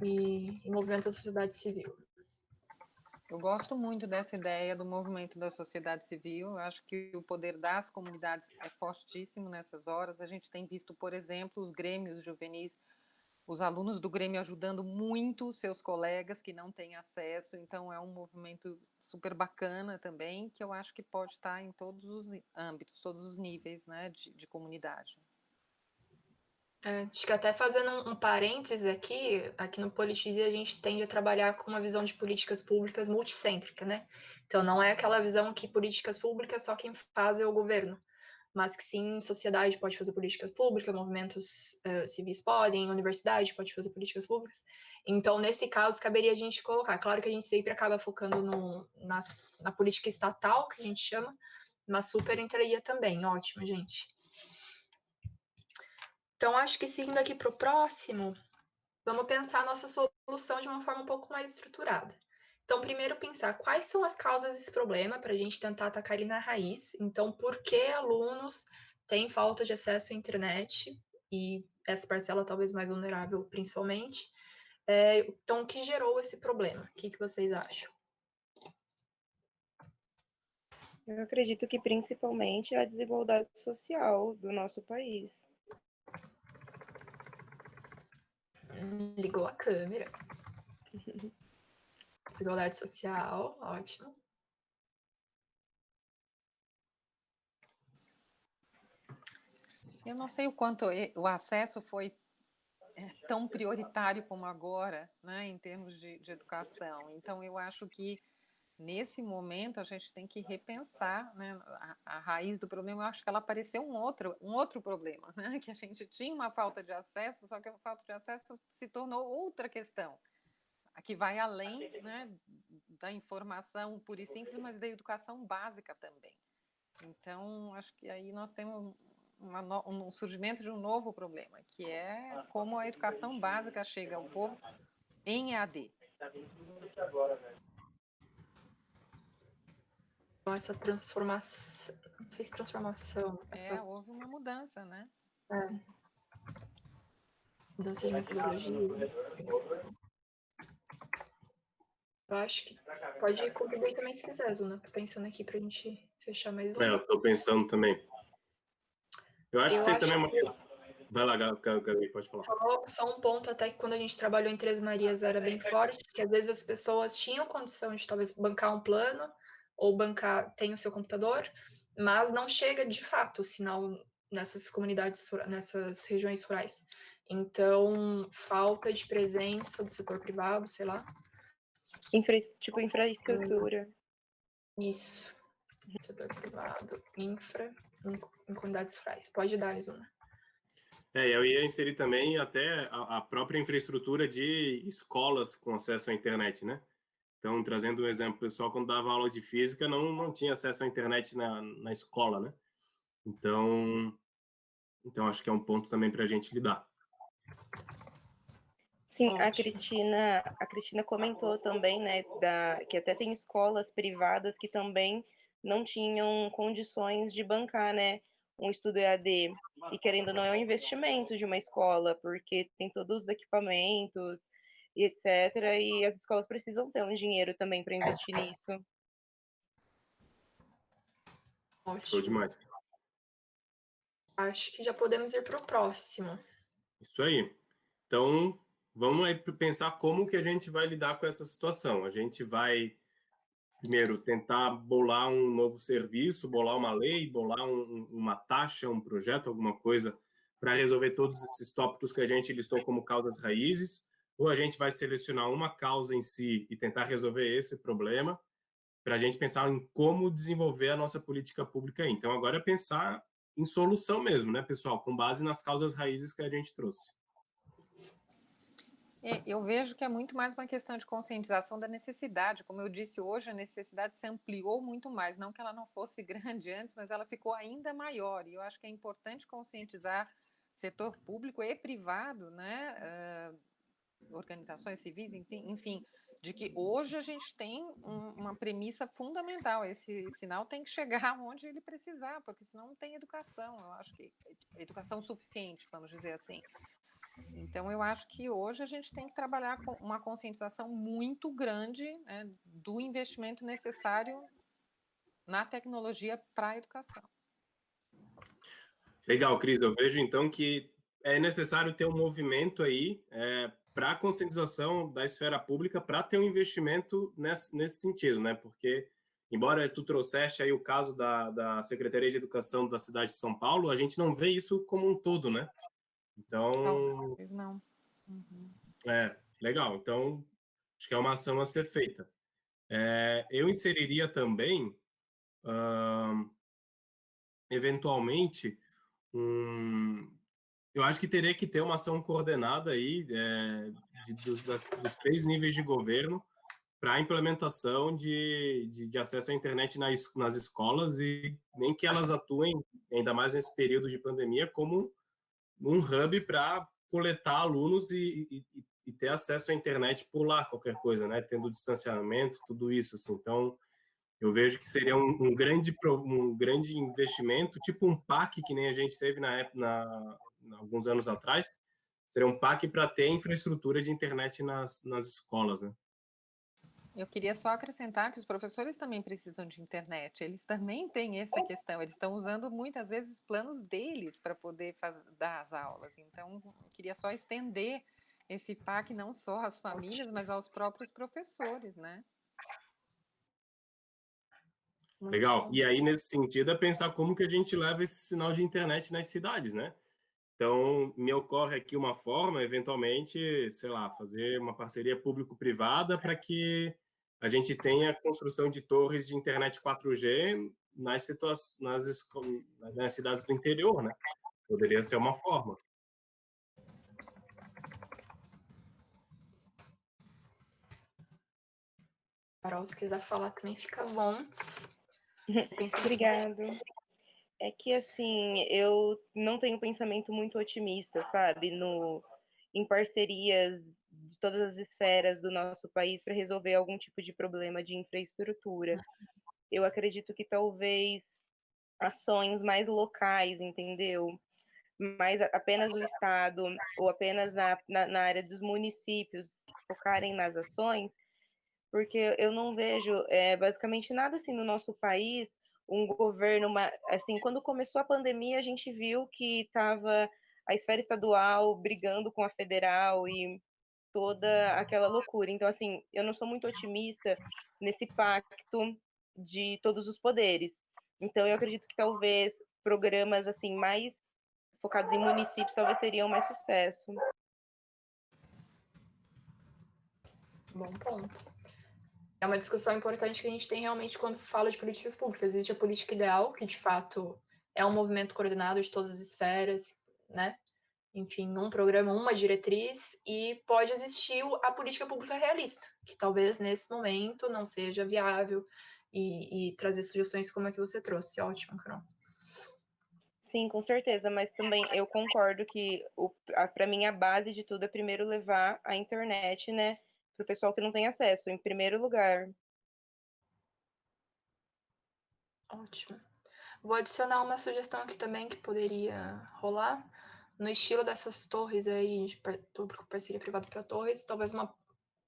e, e movimentos da sociedade civil. Eu gosto muito dessa ideia do movimento da sociedade civil. Eu acho que o poder das comunidades é fortíssimo nessas horas. A gente tem visto, por exemplo, os grêmios juvenis os alunos do Grêmio ajudando muito seus colegas que não têm acesso, então é um movimento super bacana também, que eu acho que pode estar em todos os âmbitos, todos os níveis né, de, de comunidade. É, acho que até fazendo um, um parênteses aqui, aqui no Politize a gente tende a trabalhar com uma visão de políticas públicas multicêntrica, né? Então não é aquela visão que políticas públicas só quem faz é o governo mas que sim, sociedade pode fazer políticas públicas, movimentos uh, civis podem, universidade pode fazer políticas públicas. Então, nesse caso, caberia a gente colocar. Claro que a gente sempre acaba focando no, nas, na política estatal, que a gente chama, mas super entraria também. Ótimo, gente. Então, acho que seguindo aqui para o próximo, vamos pensar a nossa solução de uma forma um pouco mais estruturada. Então, primeiro pensar quais são as causas desse problema para a gente tentar atacar ele na raiz. Então, por que alunos têm falta de acesso à internet e essa parcela talvez mais vulnerável, principalmente. É, então, o que gerou esse problema? O que, que vocês acham? Eu acredito que principalmente a desigualdade social do nosso país. Ligou a câmera. Desigualdade social, ótimo. Eu não sei o quanto o acesso foi é, tão prioritário como agora, né, em termos de, de educação. Então, eu acho que nesse momento a gente tem que repensar né, a, a, raiz do problema. Eu acho que ela apareceu um outro, um outro problema, né, que a gente tinha uma falta de acesso, só que a falta de acesso se tornou outra questão que vai além né, da informação pura e simples, mas da educação básica também. Então, acho que aí nós temos uma, um surgimento de um novo problema, que é como a educação básica chega ao povo em EAD. Essa transformação, não sei se transformação. Essa... É, houve uma mudança, né? É. Mudança de metodologia. Eu acho que pode contribuir também se quiser, Zuna. Tô pensando aqui pra gente fechar mais um. É, eu tô pensando também. Eu acho eu que tem também uma. Que... Vai lá, Gabi, pode falar. Só, só, um ponto, até que quando a gente trabalhou em Três Marias era bem forte, que às vezes as pessoas tinham condição de talvez bancar um plano, ou bancar, tem o seu computador, mas não chega de fato o sinal nessas comunidades, nessas regiões rurais. Então, falta de presença do setor privado, sei lá, Infra, tipo, infraestrutura. Isso. Setor privado, infra, em, comunidades rurais. Pode dar, Lisuna. É, eu ia inserir também até a, a, própria infraestrutura de escolas com acesso à internet, né? Então, trazendo um exemplo pessoal, quando dava aula de física, não, não tinha acesso à internet na, na escola, né? Então, então, acho que é um ponto também para a gente lidar. Sim, Ótimo. a Cristina, a Cristina comentou também, né, da, que até tem escolas privadas que também não tinham condições de bancar, né, um estudo EAD. E querendo ou não, é um investimento de uma escola, porque tem todos os equipamentos e etc. E as escolas precisam ter um dinheiro também para investir nisso. Ótimo. Show demais. Acho que já podemos ir para o próximo. Isso aí. Então, vamos aí pensar como que a gente vai lidar com essa situação. A gente vai, primeiro, tentar bolar um novo serviço, bolar uma lei, bolar um, uma taxa, um projeto, alguma coisa para resolver todos esses tópicos que a gente listou como causas raízes, ou a gente vai selecionar uma causa em si e tentar resolver esse problema, para a gente pensar em como desenvolver a nossa política pública. Então, agora é pensar em solução mesmo, né, pessoal, com base nas causas raízes que a gente trouxe. É, eu vejo que é muito mais uma questão de conscientização da necessidade. Como eu disse hoje, a necessidade se ampliou muito mais. Não que ela não fosse grande antes, mas ela ficou ainda maior. E eu acho que é importante conscientizar setor público e privado, né? Uh, organizações civis, enfim, de que hoje a gente tem um, uma premissa fundamental. Esse sinal tem que chegar onde ele precisar, porque senão não tem educação. Eu acho que educação suficiente, vamos dizer assim. Então, eu acho que hoje a gente tem que trabalhar com uma conscientização muito grande né, do investimento necessário na tecnologia para a educação. Legal, Cris. Eu vejo então que é necessário ter um movimento aí é, para a conscientização da esfera pública para ter um investimento nesse, nesse sentido, né? Porque, embora tu trouxeste aí o caso da, da Secretaria de Educação da cidade de São Paulo, a gente não vê isso como um todo, né? Então... Talvez não. Uhum. É, legal. Então, acho que é uma ação a ser feita. É, eu inseriria também, uh, eventualmente, um, eu acho que teria que ter uma ação coordenada aí é, de, dos, das, dos, três níveis de governo para a implementação de, de, de, acesso à internet nas, nas escolas e nem que elas atuem, ainda mais nesse período de pandemia, como um hub para coletar alunos e, e, e, ter acesso à internet por lá, qualquer coisa, né? Tendo distanciamento, tudo isso, assim. Então, eu vejo que seria um, um grande, um grande investimento, tipo um PAC que nem a gente teve na, época, na alguns anos atrás, seria um PAC para ter infraestrutura de internet nas, nas escolas, né? Eu queria só acrescentar que os professores também precisam de internet, eles também têm essa questão, eles estão usando muitas vezes planos deles para poder fazer, dar as aulas. Então, eu queria só estender esse PAC não só às famílias, mas aos próprios professores, né? Legal. E aí, nesse sentido, é pensar como que a gente leva esse sinal de internet nas cidades, né? Então, me ocorre aqui uma forma, eventualmente, sei lá, fazer uma parceria público-privada para que a gente tenha construção de torres de internet 4G nas, situações, nas, nas cidades do interior, né? Poderia ser uma forma. Carol, se quiser falar também, fica à vontade. Obrigada. É que, assim, eu não tenho pensamento muito otimista, sabe? No, em parcerias de todas as esferas do nosso país para resolver algum tipo de problema de infraestrutura. Eu acredito que talvez ações mais locais, entendeu? Mais apenas o Estado ou apenas na, na, na área dos municípios focarem nas ações, porque eu não vejo é, basicamente nada assim no nosso país um governo, uma, assim, quando começou a pandemia, a gente viu que estava a esfera estadual brigando com a federal e toda aquela loucura. Então, assim, eu não sou muito otimista nesse pacto de todos os poderes. Então, eu acredito que talvez programas assim mais focados em municípios talvez seriam mais sucesso. Bom ponto é uma discussão importante que a gente tem realmente quando fala de políticas públicas. Existe a política ideal, que de fato é um movimento coordenado de todas as esferas, né? Enfim, um programa, uma diretriz, e pode existir a política pública realista, que talvez nesse momento não seja viável, e, e trazer sugestões como a que você trouxe. Ótimo, Carol. Sim, com certeza, mas também eu concordo que para mim a base de tudo é primeiro levar a internet, né, para o pessoal que não tem acesso, em primeiro lugar. Ótimo. Vou adicionar uma sugestão aqui também que poderia rolar. No estilo dessas torres aí, de público parceria privado para torres, talvez uma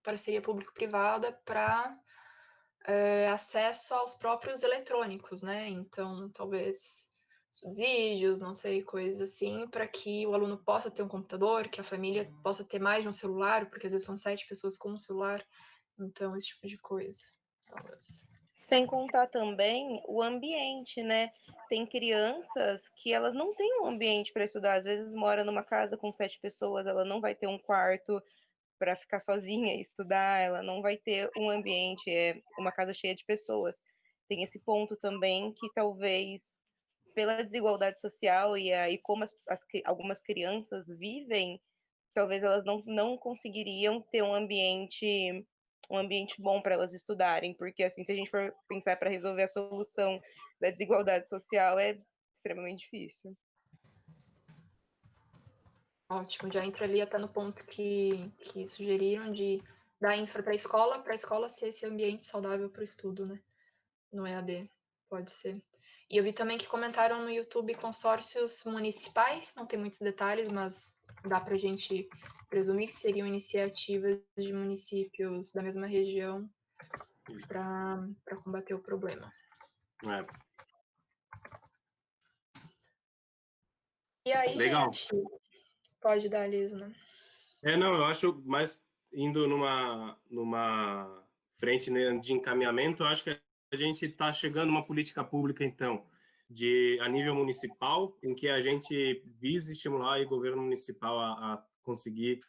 parceria público-privada para é, eh, acesso aos próprios eletrônicos, né? Então, talvez subsídios, não sei, coisas assim, para que o aluno possa ter um computador, que a família possa ter mais de um celular, porque às vezes são sete pessoas com um celular, então esse tipo de coisa. Talvez. Sem contar também o ambiente, né? Tem crianças que elas não têm um ambiente para estudar, às vezes mora numa casa com sete pessoas, ela não vai ter um quarto para ficar sozinha e estudar, ela não vai ter um ambiente, é uma casa cheia de pessoas. Tem esse ponto também que talvez pela desigualdade social e aí como as, as, algumas crianças vivem, talvez elas não, não conseguiriam ter um ambiente um ambiente bom para elas estudarem, porque assim, se a gente for pensar para resolver a solução da desigualdade social, é extremamente difícil. Ótimo, já entra ali até no ponto que, que sugeriram de dar infra para a escola, para a escola ser esse ambiente saudável para o estudo, né? No EAD, pode ser. E eu vi também que comentaram no YouTube consórcios municipais, não tem muitos detalhes, mas dá para a gente presumir que seriam iniciativas de municípios da mesma região para combater o problema. É. E aí, Legal. gente, Pode dar, Liso, né? É, não, eu acho mais indo numa, numa frente né, de encaminhamento, eu acho que a gente está chegando a uma política pública, então, de a nível municipal, em que a gente visa estimular o governo municipal a, a conseguir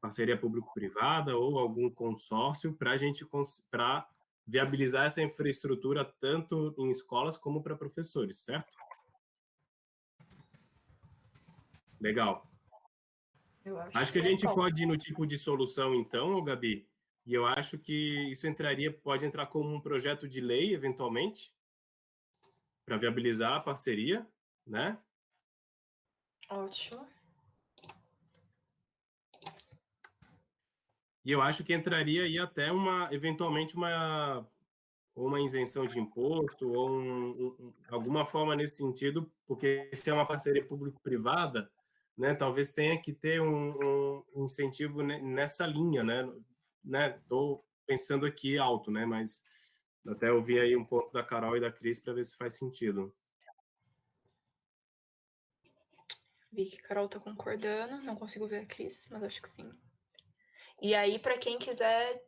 parceria público-privada ou algum consórcio para a gente para viabilizar essa infraestrutura tanto em escolas como para professores, certo? Legal. Acho, acho, que a gente pode ir no tipo de solução, então, Gabi, e eu acho que isso entraria, pode entrar como um projeto de lei, eventualmente, para viabilizar a parceria, né? Ótimo. E eu acho que entraria aí até uma, eventualmente, uma, uma isenção de imposto, ou um, um, alguma forma nesse sentido, porque se é uma parceria público-privada, né, talvez tenha que ter um, um incentivo nessa linha, né? Né, pensando aqui alto, né? Mas até ouvir aí um ponto da Carol e da Cris para ver se faz sentido. Vi que a Carol está concordando, não consigo ver a Cris, mas acho que sim. E aí, para quem quiser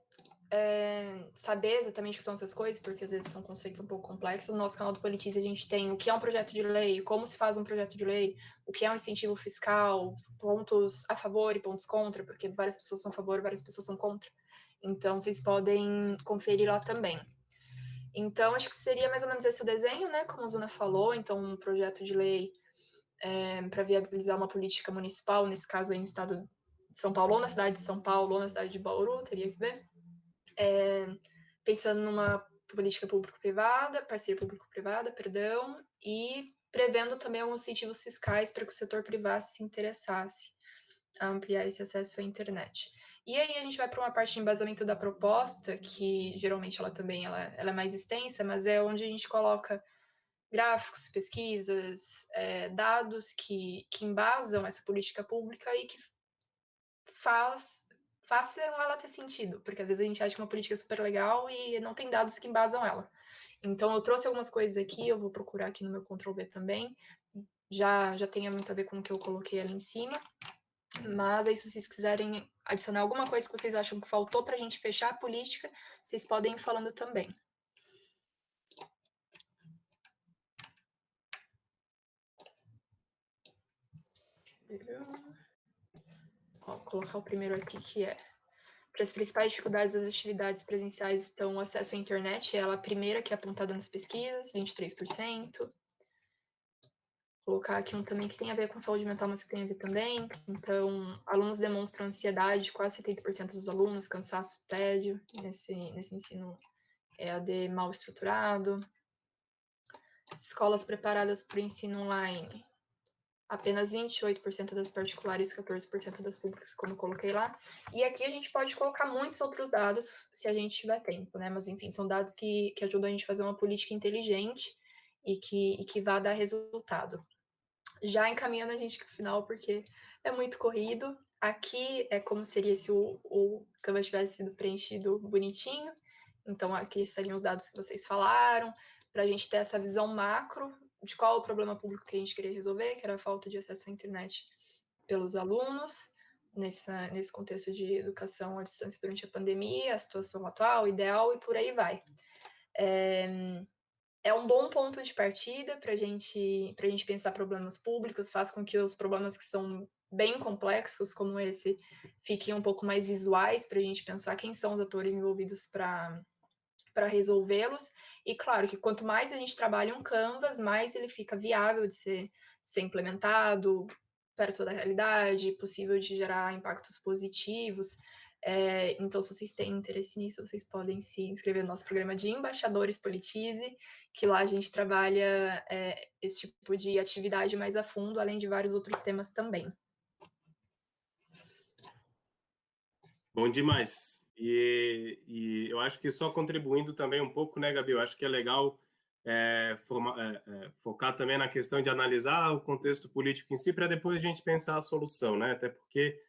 é, saber exatamente o que são essas coisas, porque às vezes são conceitos um pouco complexos, no nosso canal do Politize a gente tem o que é um projeto de lei, como se faz um projeto de lei, o que é um incentivo fiscal, pontos a favor e pontos contra, porque várias pessoas são a favor, várias pessoas são contra. Então, vocês podem conferir lá também. Então, acho que seria mais ou menos esse o desenho, né? Como a Zuna falou, então, um projeto de lei é, para viabilizar uma política municipal, nesse caso aí no estado de São Paulo, ou na cidade de São Paulo, ou na cidade de Bauru, teria que ver. É, pensando numa política público-privada, parceria público-privada, perdão, e prevendo também alguns incentivos fiscais para que o setor privado se interessasse a ampliar esse acesso à internet. E aí a gente vai para uma parte de embasamento da proposta, que geralmente ela também ela, ela é mais extensa, mas é onde a gente coloca gráficos, pesquisas, é, dados que, que embasam essa política pública e que faz, façam ela ter sentido, porque às vezes a gente acha que uma política é super legal e não tem dados que embasam ela. Então eu trouxe algumas coisas aqui, eu vou procurar aqui no meu Ctrl V também, já, já tenha muito a ver com o que eu coloquei ali em cima. Mas aí, se vocês quiserem adicionar alguma coisa que vocês acham que faltou para a gente fechar a política, vocês podem ir falando também. Vou colocar o primeiro aqui, que é para as principais dificuldades das atividades presenciais estão o acesso à internet, ela é a primeira que é apontada nas pesquisas, 23% colocar aqui um também que tem a ver com saúde mental, mas que tem a ver também. Então, alunos demonstram ansiedade, quase 70% dos alunos, cansaço, tédio, nesse, nesse ensino EAD mal estruturado. Escolas preparadas para o ensino online, apenas 28% das particulares, 14% das públicas, como coloquei lá. E aqui a gente pode colocar muitos outros dados, se a gente tiver tempo, né? Mas, enfim, são dados que, que ajudam a gente a fazer uma política inteligente e que, e que vá dar resultado já encaminhando a gente para o final, porque é muito corrido. Aqui é como seria se o, o Canvas tivesse sido preenchido bonitinho. Então, aqui seriam os dados que vocês falaram, para a gente ter essa visão macro de qual o problema público que a gente queria resolver, que era a falta de acesso à internet pelos alunos, nessa, nesse contexto de educação à distância durante a pandemia, a situação atual, ideal e por aí vai. É, é um bom ponto de partida para gente, a gente pensar problemas públicos, faz com que os problemas que são bem complexos, como esse, fiquem um pouco mais visuais para a gente pensar quem são os atores envolvidos para para resolvê-los. E claro que quanto mais a gente trabalha um canvas, mais ele fica viável de ser, ser implementado perto da realidade, possível de gerar impactos positivos. É, então, se vocês têm interesse nisso, vocês podem se inscrever no nosso programa de Embaixadores Politize, que lá a gente trabalha é, esse tipo de atividade mais a fundo, além de vários outros temas também. Bom demais. E, e eu acho que só contribuindo também um pouco, né, Gabi? Eu acho que é legal é, forma, é, é focar também na questão de analisar o contexto político em si, para depois a gente pensar a solução, né? Até porque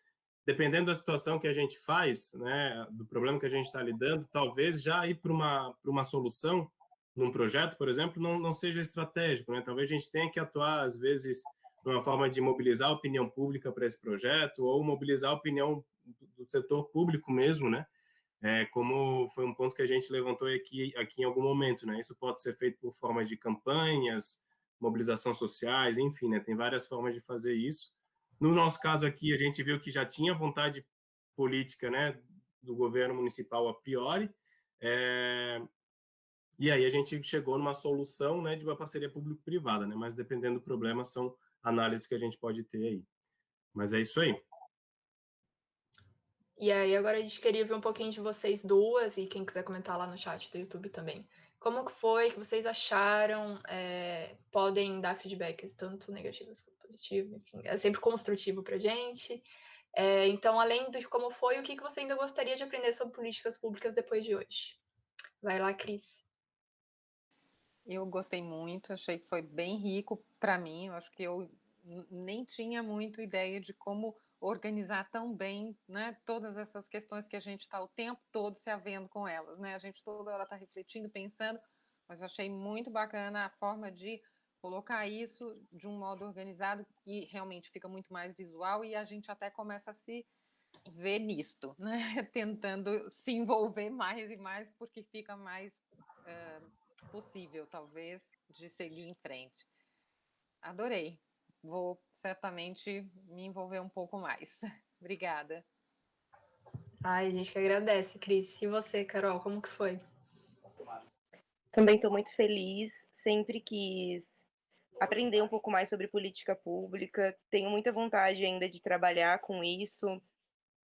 dependendo da situação que a gente faz, né, do problema que a gente está lidando, talvez já ir para uma, uma solução num projeto, por exemplo, não, não seja estratégico, né? Talvez a gente tenha que atuar, às vezes, uma forma de mobilizar a opinião pública para esse projeto ou mobilizar a opinião do setor público mesmo, né? É, como foi um ponto que a gente levantou aqui, aqui em algum momento, né? Isso pode ser feito por formas de campanhas, mobilização sociais, enfim, né? Tem várias formas de fazer isso. No nosso caso aqui, a gente viu que já tinha vontade política, né, do governo municipal a priori, é... e aí a gente chegou numa solução, né, de uma parceria público-privada, né? Mas dependendo do problema, são análises que a gente pode ter aí. Mas é isso aí. E aí, agora a gente queria ver um pouquinho de vocês duas, e quem quiser comentar lá no chat do YouTube também. Como foi, que vocês acharam? É, podem dar feedbacks, tanto negativos quanto positivos, enfim. É sempre construtivo para gente. É, então, além de como foi, o que, que você ainda gostaria de aprender sobre políticas públicas depois de hoje? Vai lá, Cris. Eu gostei muito, achei que foi bem rico para mim. Eu acho que eu nem tinha muito ideia de como organizar tão bem né, todas essas questões que a gente está o tempo todo se havendo com elas. Né? A gente toda hora está refletindo, pensando, mas eu achei muito bacana a forma de colocar isso de um modo organizado e realmente fica muito mais visual e a gente até começa a se ver nisto, né? tentando se envolver mais e mais porque fica mais uh, possível, talvez, de seguir em frente. Adorei vou certamente me envolver um pouco mais. Obrigada. Ai, a gente que agradece, Cris. E você, Carol, como que foi? Também estou muito feliz. Sempre quis aprender um pouco mais sobre política pública. Tenho muita vontade ainda de trabalhar com isso.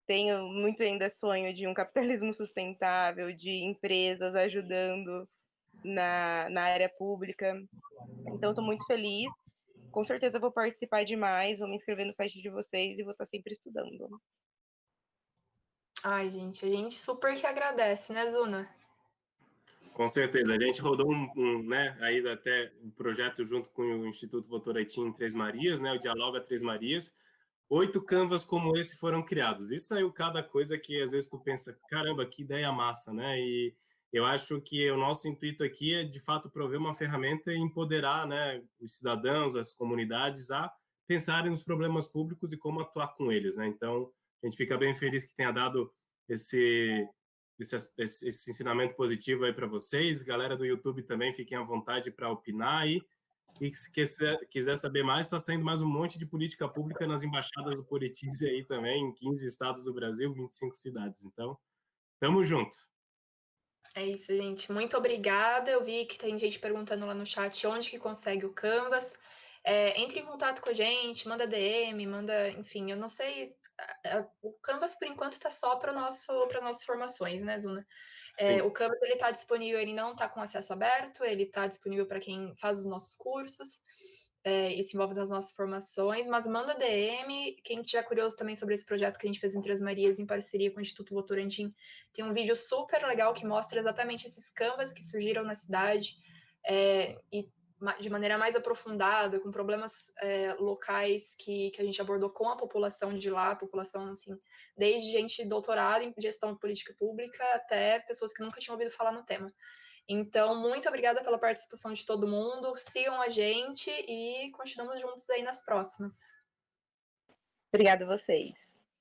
Tenho muito ainda sonho de um capitalismo sustentável, de empresas ajudando na, na área pública. Então, estou muito feliz com certeza vou participar demais, vou me inscrever no site de vocês e vou estar sempre estudando. Ai, gente, a gente super que agradece, né, Zuna? Com certeza, a gente rodou um, um né, aí até um projeto junto com o Instituto Votorantim em Três Marias, né, o Dialoga Três Marias. Oito canvas como esse foram criados. E saiu cada coisa que às vezes tu pensa, caramba, que ideia massa, né? E eu acho que o nosso intuito aqui é, de fato, prover uma ferramenta e empoderar né, os cidadãos, as comunidades a pensarem nos problemas públicos e como atuar com eles. Né? Então, a gente fica bem feliz que tenha dado esse, esse, esse ensinamento positivo aí para vocês. Galera do YouTube também, fiquem à vontade para opinar aí. E se quiser, saber mais, está saindo mais um monte de política pública nas embaixadas do Politize aí também, em 15 estados do Brasil, 25 cidades. Então, tamo junto. É isso, gente. Muito obrigada. Eu vi que tem gente perguntando lá no chat onde que consegue o Canvas. É, entre em contato com a gente, manda DM, manda, enfim, eu não sei. O Canvas, por enquanto, está só para nosso, as nossas formações, né, Zuna? É, o Canvas ele está disponível, ele não está com acesso aberto, ele está disponível para quem faz os nossos cursos é, e se envolve nas nossas formações, mas manda DM, quem tiver curioso também sobre esse projeto que a gente fez em Três Marias, em parceria com o Instituto Votorantim, tem um vídeo super legal que mostra exatamente esses canvas que surgiram na cidade, é, e de maneira mais aprofundada, com problemas é, locais que, que a gente abordou com a população de lá, população, assim, desde gente doutorada em gestão política pública até pessoas que nunca tinham ouvido falar no tema. Então, muito obrigada pela participação de todo mundo. Sigam a gente e continuamos juntos aí nas próximas. Obrigada a vocês.